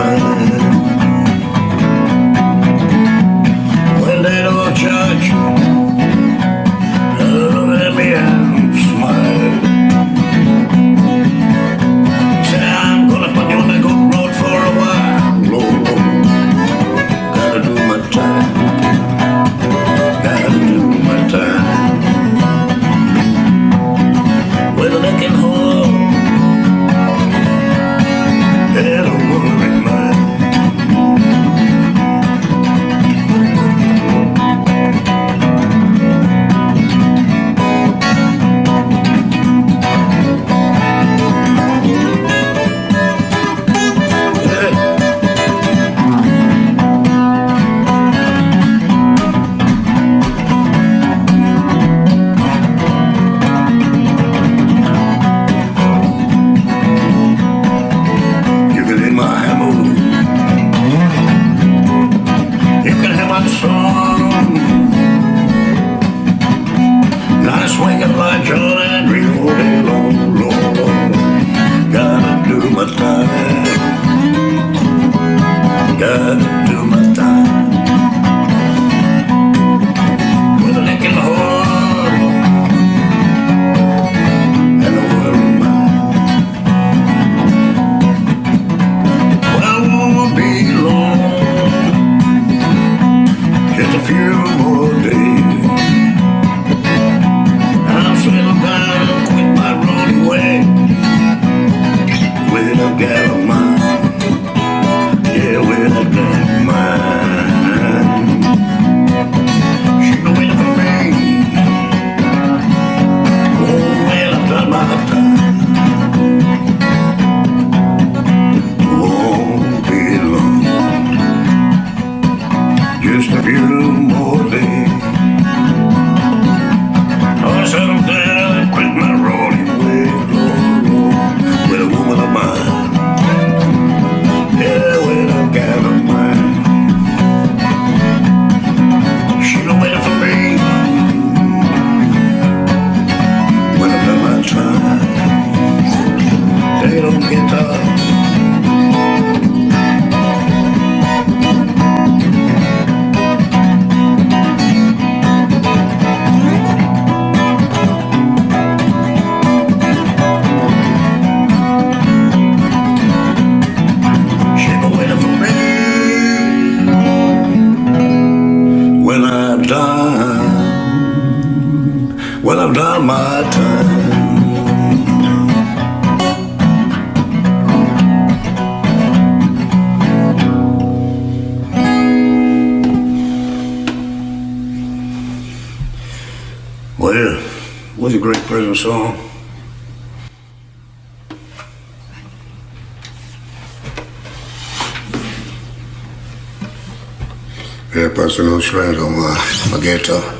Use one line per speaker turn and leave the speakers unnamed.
time. room. My time. Well, was a great prison song. Very personal strings on my, my guitar.